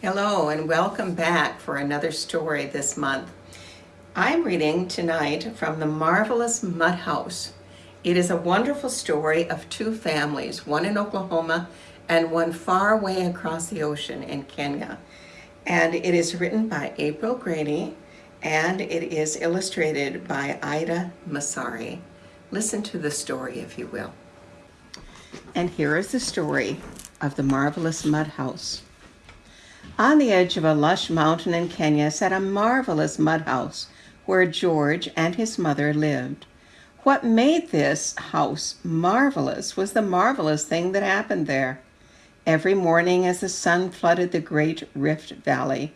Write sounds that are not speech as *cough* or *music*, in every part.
Hello and welcome back for another story this month. I'm reading tonight from The Marvelous Mud House. It is a wonderful story of two families, one in Oklahoma and one far away across the ocean in Kenya. And it is written by April Graney and it is illustrated by Ida Massari. Listen to the story if you will. And here is the story of the marvelous mud house. On the edge of a lush mountain in Kenya sat a marvelous mud house where George and his mother lived. What made this house marvelous was the marvelous thing that happened there. Every morning as the sun flooded the great Rift Valley,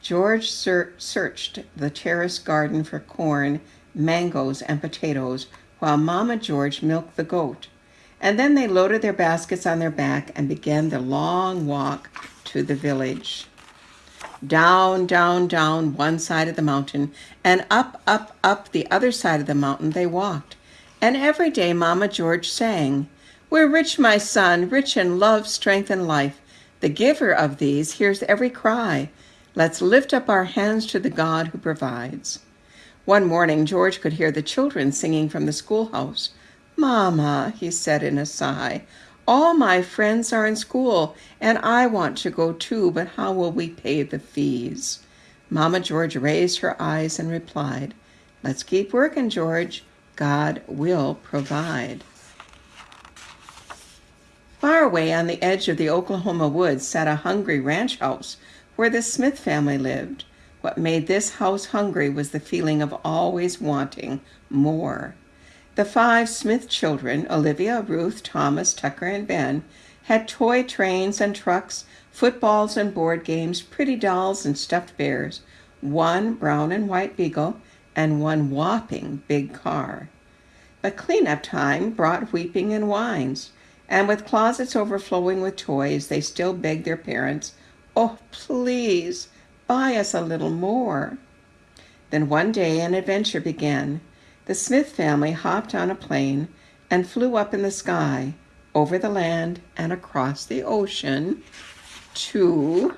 George ser searched the terrace garden for corn, mangoes, and potatoes while Mama George milked the goat. And then they loaded their baskets on their back and began the long walk to the village. Down, down, down one side of the mountain, and up, up, up the other side of the mountain they walked. And every day Mama George sang, We're rich, my son, rich in love, strength, and life. The giver of these hears every cry. Let's lift up our hands to the God who provides. One morning, George could hear the children singing from the schoolhouse. Mama, he said in a sigh, all my friends are in school, and I want to go too, but how will we pay the fees? Mama George raised her eyes and replied, Let's keep working, George. God will provide. Far away on the edge of the Oklahoma woods sat a hungry ranch house where the Smith family lived. What made this house hungry was the feeling of always wanting more. The five Smith children, Olivia, Ruth, Thomas, Tucker, and Ben, had toy trains and trucks, footballs and board games, pretty dolls and stuffed bears, one brown and white beagle, and one whopping big car. But cleanup time brought weeping and whines, and with closets overflowing with toys, they still begged their parents, Oh, please, buy us a little more. Then one day an adventure began. The Smith family hopped on a plane and flew up in the sky, over the land and across the ocean to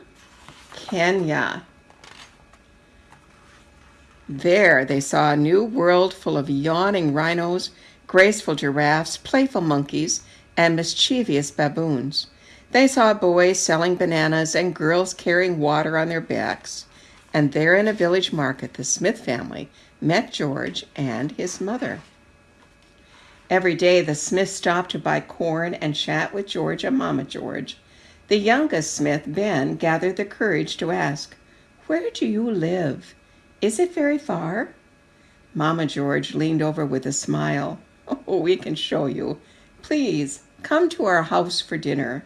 Kenya. There they saw a new world full of yawning rhinos, graceful giraffes, playful monkeys, and mischievous baboons. They saw boys selling bananas and girls carrying water on their backs. And there in a village market, the Smith family met George and his mother. Every day the Smiths stopped to buy corn and chat with George and Mama George. The youngest Smith, Ben, gathered the courage to ask, Where do you live? Is it very far? Mama George leaned over with a smile. *laughs* Oh, we can show you. Please, come to our house for dinner.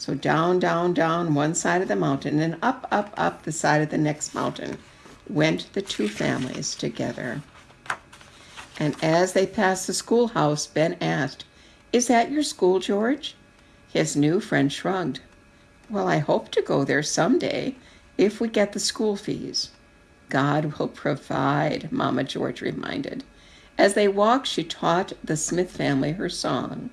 So down, down, down one side of the mountain and up, up, up the side of the next mountain went the two families together. And as they passed the schoolhouse, Ben asked, Is that your school, George? His new friend shrugged. Well, I hope to go there someday if we get the school fees. God will provide, Mama George reminded. As they walked, she taught the Smith family her song.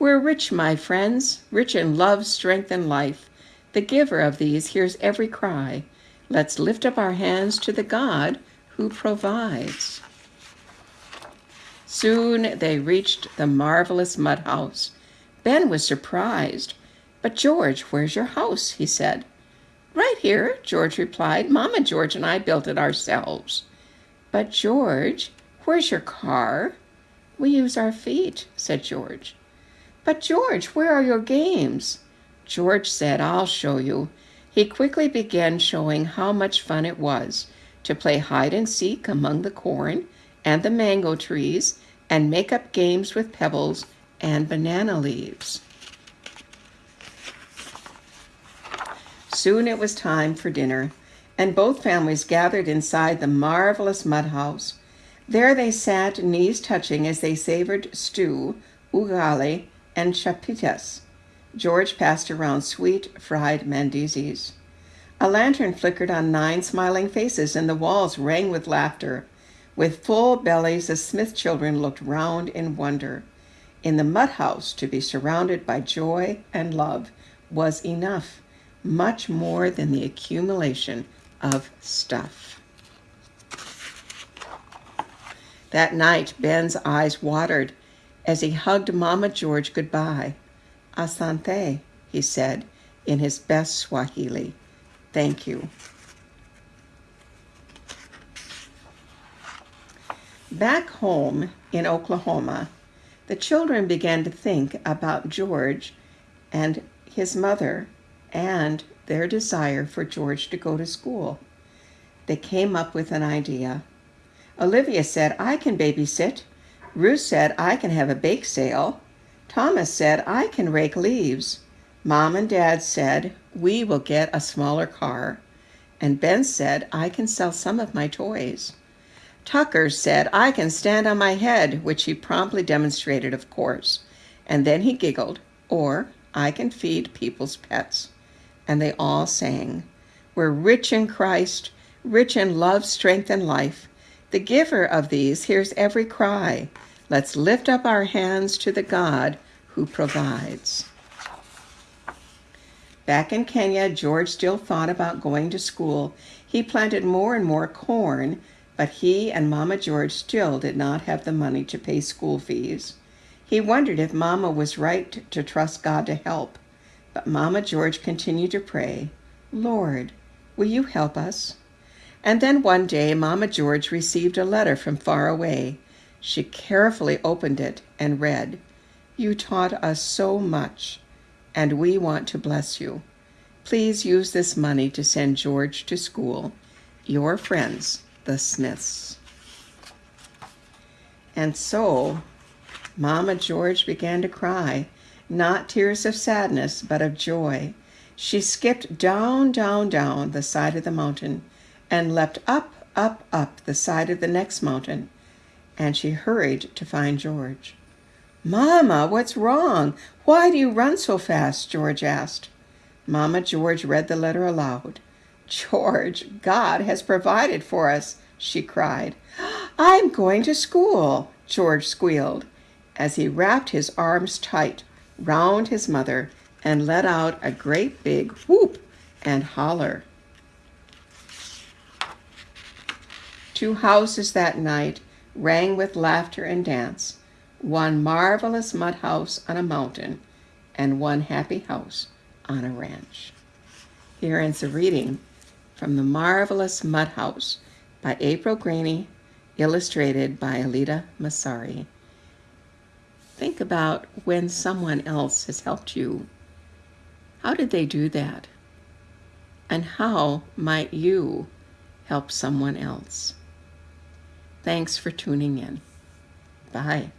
We're rich, my friends, rich in love, strength, and life. The giver of these hears every cry. Let's lift up our hands to the God who provides. Soon they reached the marvelous mud house. Ben was surprised. But George, where's your house? he said. Right here, George replied. Mama George and I built it ourselves. But George, where's your car? We use our feet, said George. But George, where are your games? George said, I'll show you. He quickly began showing how much fun it was to play hide and seek among the corn and the mango trees and make up games with pebbles and banana leaves. Soon it was time for dinner, and both families gathered inside the marvelous mud house. There they sat, knees touching, as they savored stew, ugali, and chapatis, George passed around sweet fried mandazis. A lantern flickered on nine smiling faces, and the walls rang with laughter. With full bellies, the Smith children looked round in wonder. In the mud house, to be surrounded by joy and love was enough. much more than the accumulation of stuff. That night, Ben's eyes watered as he hugged Mama George goodbye. Asante, he said in his best Swahili. Thank you. Back home in Oklahoma, the children began to think about George and his mother and their desire for George to go to school. They came up with an idea. Olivia said, I can babysit. Ruth said, I can have a bake sale. Thomas said, I can rake leaves. Mom and Dad said, we will get a smaller car. And Ben said, I can sell some of my toys. Tucker said, I can stand on my head, which he promptly demonstrated, of course. And then he giggled, or I can feed people's pets. And they all sang, We're rich in Christ, rich in love, strength, and life. The giver of these hears every cry. Let's lift up our hands to the God who provides. Back in Kenya, George still thought about going to school. He planted more and more corn, but he and Mama George still did not have the money to pay school fees. He wondered if Mama was right to trust God to help. But Mama George continued to pray, Lord, will you help us? And then one day, Mama George received a letter from far away. She carefully opened it and read, You taught us so much and we want to bless you. Please use this money to send George to school. Your friends, the Smiths. And so, Mama George began to cry, not tears of sadness, but of joy. She skipped down, down, down the side of the mountain and leapt up, up, up the side of the next mountain, and she hurried to find George. Mamma, what's wrong? Why do you run so fast? George asked. Mamma George read the letter aloud. George, God has provided for us, she cried. I'm going to school, George squealed, as he wrapped his arms tight round his mother and let out a great big whoop and holler. Two houses that night rang with laughter and dance one marvelous mud house on a mountain, and one happy house on a ranch. Here ends the reading from The Marvelous Mud House by April Graney, illustrated by Alida Massari. Think about when someone else has helped you. How did they do that? And how might you help someone else? Thanks for tuning in. Bye.